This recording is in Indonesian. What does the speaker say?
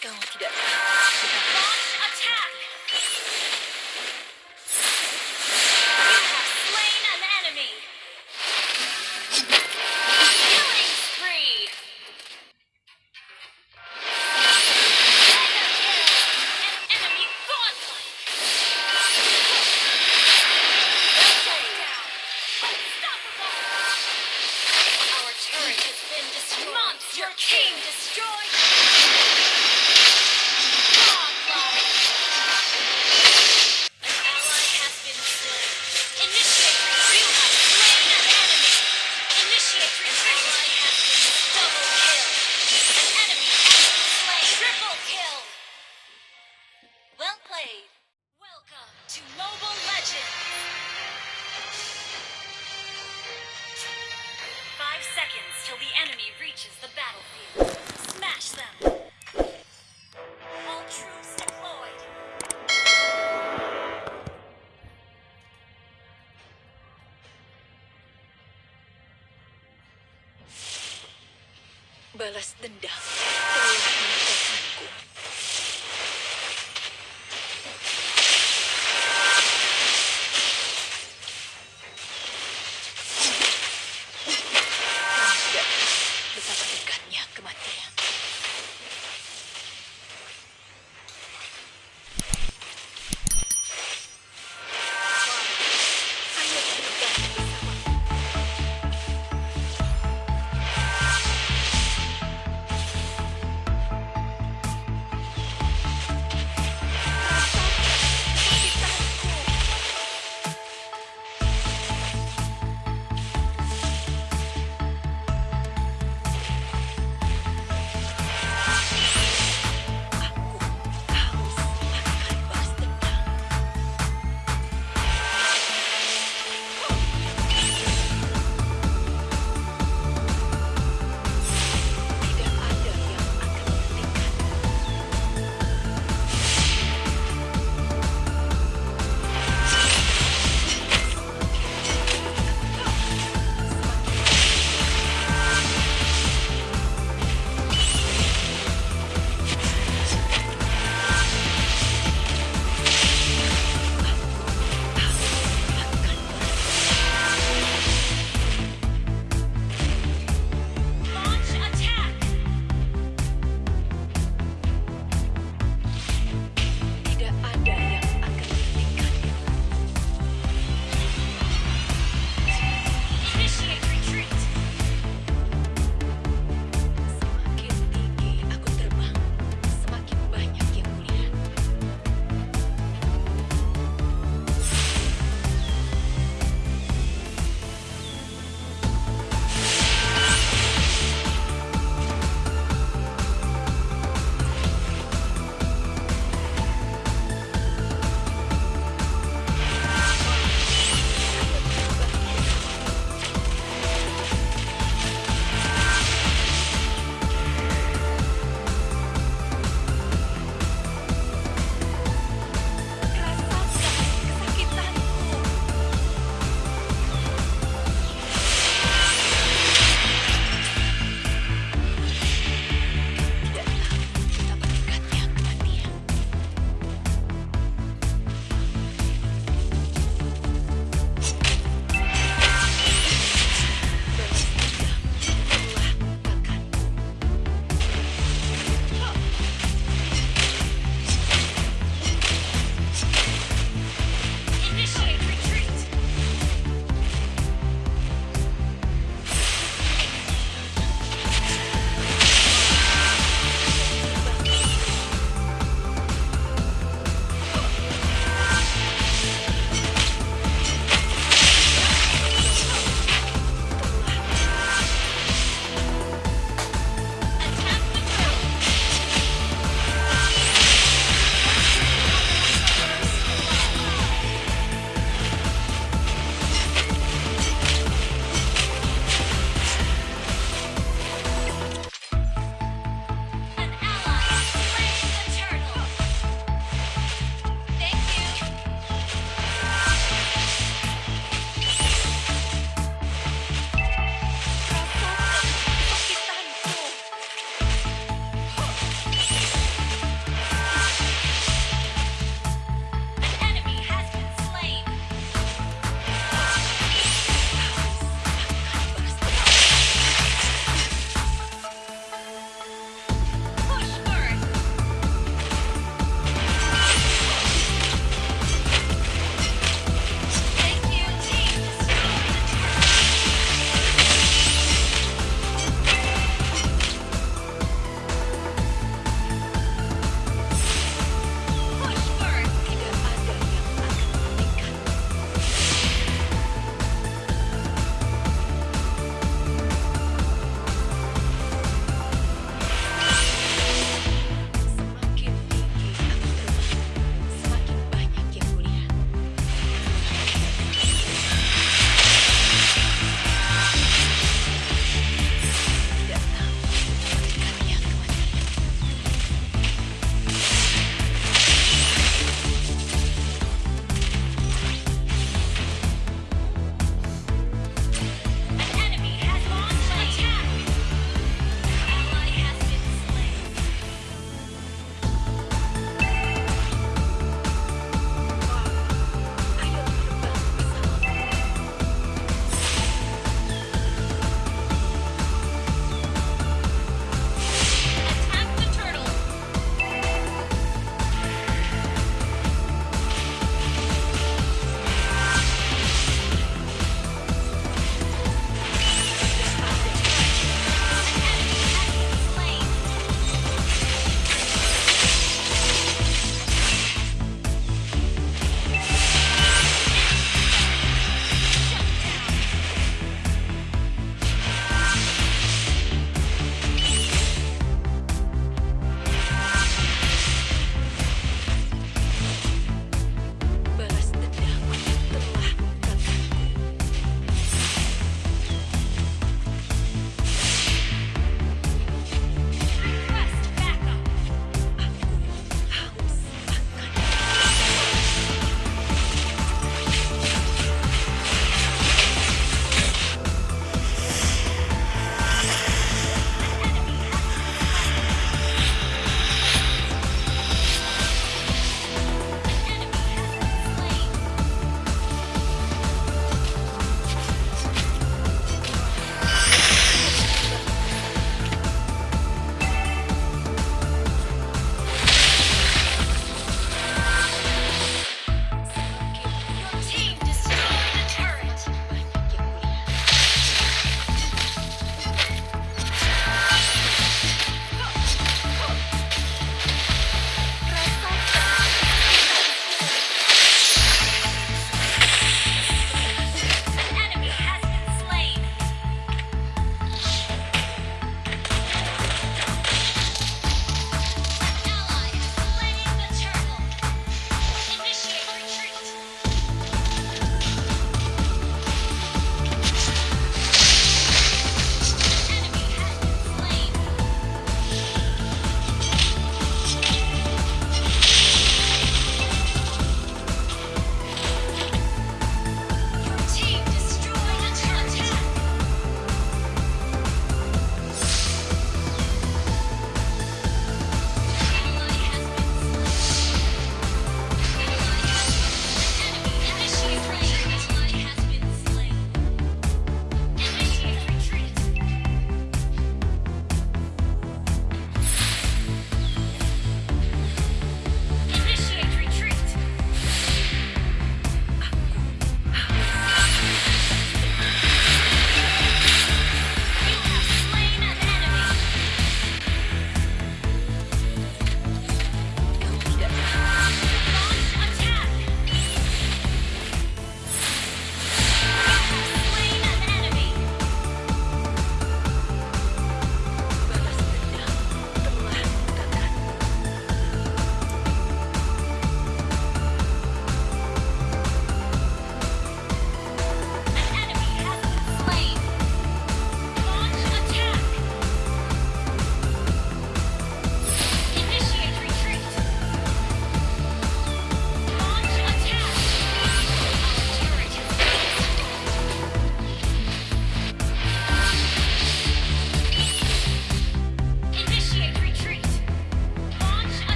kamu tidak balas dendam telah meninggalkanku.